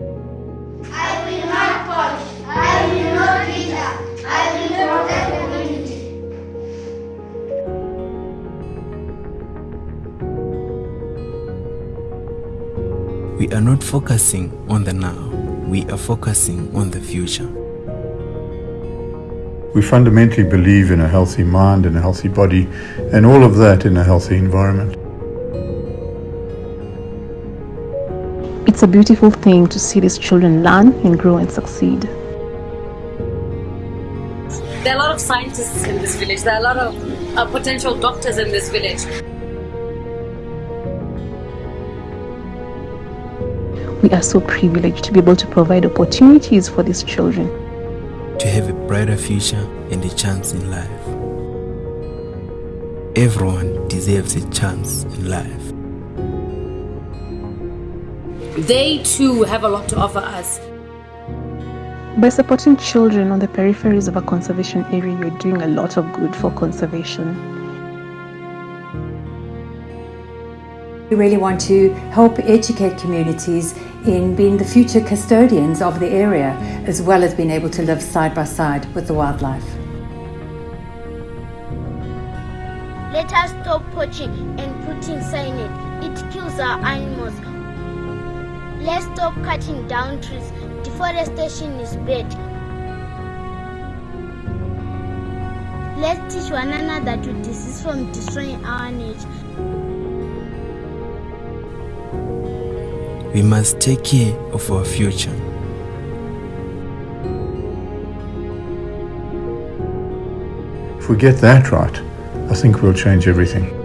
I will not punish. I will not hinder. I will protect community. We are not focusing on the now. We are focusing on the future. We fundamentally believe in a healthy mind and a healthy body and all of that in a healthy environment. It's a beautiful thing to see these children learn and grow and succeed. There are a lot of scientists in this village. There are a lot of uh, potential doctors in this village. We are so privileged to be able to provide opportunities for these children. To have a brighter future and a chance in life. Everyone deserves a chance in life. They too have a lot to offer us. By supporting children on the peripheries of a conservation area, you're doing a lot of good for conservation. We really want to help educate communities in being the future custodians of the area, as well as being able to live side by side with the wildlife. Let us stop poaching and putting cyanide. It kills our animals. Let's stop cutting down trees. Deforestation is bad. Let's teach one another to desist from destroying our nature. We must take care of our future. If we get that right, I think we'll change everything.